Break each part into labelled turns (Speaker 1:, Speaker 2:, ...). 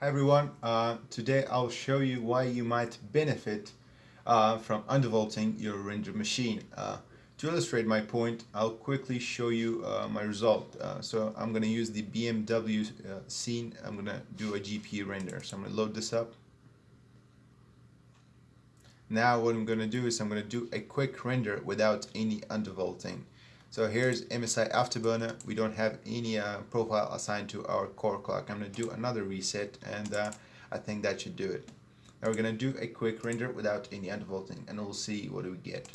Speaker 1: Hi everyone, uh, today I'll show you why you might benefit uh, from undervolting your render machine. Uh, to illustrate my point, I'll quickly show you uh, my result. Uh, so I'm going to use the BMW uh, scene, I'm going to do a GPU render. So I'm going to load this up. Now what I'm going to do is I'm going to do a quick render without any undervolting. So here's MSI Afterburner. We don't have any uh, profile assigned to our core clock. I'm going to do another reset and uh, I think that should do it. Now we're going to do a quick render without any undervolting and we'll see what do we get.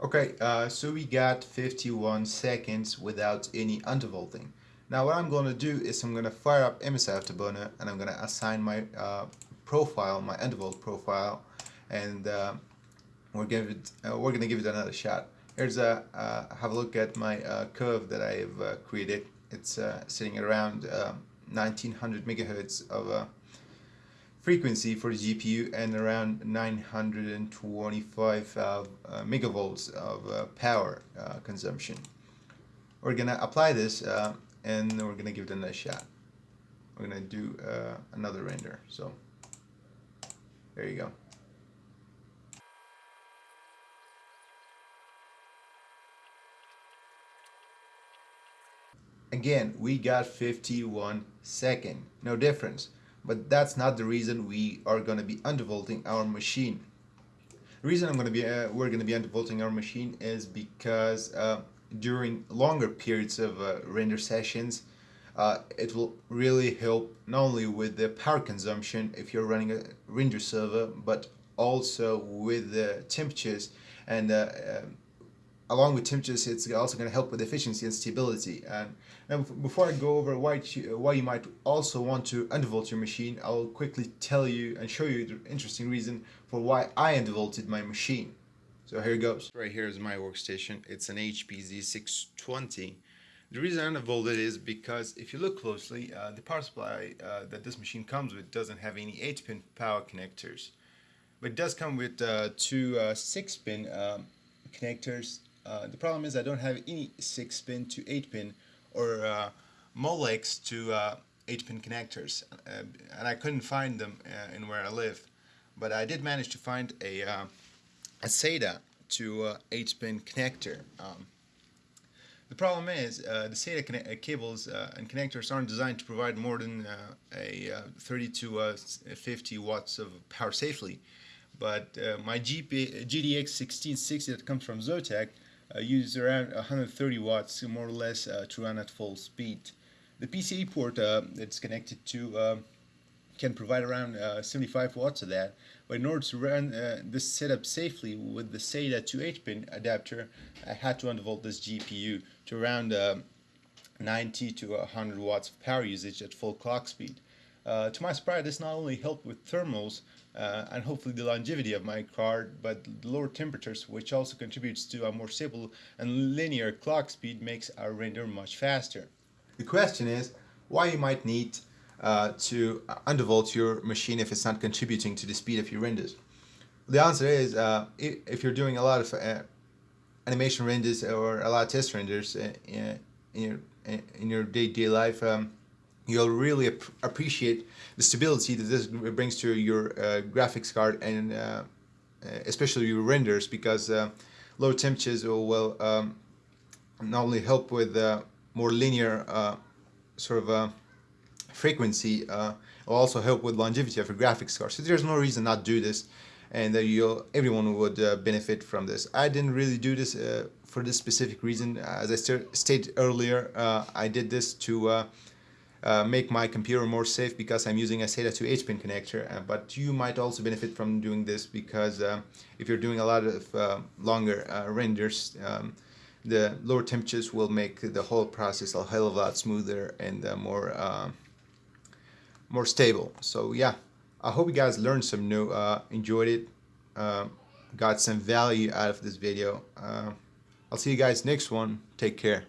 Speaker 1: Okay, uh, so we got 51 seconds without any undervolting. Now what I'm going to do is I'm going to fire up MSI Afterburner and I'm going to assign my uh, profile, my undervolt profile, and uh, we're going to uh, we're going to give it another shot. Here's a uh, have a look at my uh, curve that I've uh, created. It's sitting around 1900 megahertz of frequency for the GPU and around 925 megavolts of power consumption. We're gonna apply this and we're gonna give it another shot. We're gonna do uh, another render so. There you go. Again we got 51 second. No difference. But that's not the reason we are going to be undervolting our machine. The reason I'm going to be uh, we're going to be undervolting our machine is because uh, during longer periods of uh, render sessions uh, it will really help not only with the power consumption if you're running a render server but also with the temperatures and uh, um, along with temperatures it's also going to help with efficiency and stability. And, and before I go over why you, why you might also want to undervolt your machine I'll quickly tell you and show you the interesting reason for why I undervolted my machine so here it goes. Right here is my workstation. It's an HP Z620. The reason I undervolted is because if you look closely, uh, the power supply uh, that this machine comes with doesn't have any 8-pin power connectors. But it does come with uh, two 6-pin uh, um, connectors. Uh, the problem is I don't have any 6-pin to 8-pin or uh, Molex to 8-pin connectors. and I couldn't find them in where I live. But I did manage to find a a SATA to uh, 8-pin connector. Um, the problem is uh, the SATA uh, cables uh, and connectors aren't designed to provide more than uh, a uh, 30 to 50 watts of power safely. But my GP, GTX 1660 that comes from Zotac uses around 130 watts more or less to run at full speed. The PCIe port that's connected to can provide around uh, 75 watts of that. But in order to run uh, this setup safely with the SATA to 8-pin adapter, I had to undervolt this GPU to around uh, 90 to 100 watts of power usage at full clock speed. Uh, to my surprise, this not only helped with thermals uh, and hopefully the longevity of my card, but lower temperatures, which also contributes to a more stable and linear clock speed, makes our render much faster. The question is, why you might need uh, to undervolt your machine if it's not contributing to the speed of your renders? The answer is uh, if you're doing a lot of uh, animation renders or a lot of test renders uh, in your in your day-to-day -day life, um, you'll really ap appreciate the stability that this brings to your uh, graphics card and uh, especially your renders because low temperatures will, will um, not only help with more linear sort of frequency uh, will also help with longevity of your graphics card. So there's no reason not to do this and that you everyone would uh, benefit from this. I didn't really do this uh, for this specific reason. As I stated earlier, uh, I did this to uh, uh, make my computer more safe because I'm using a SATA to 8-pin connector. but you might also benefit from doing this because if you're doing a lot of longer renders, um, the lower temperatures will make the whole process a hell of a lot smoother and more more stable. So yeah, I hope you guys learned some new, uh, enjoyed it, uh, got some value out of this video. Uh, I'll see you guys next one. Take care.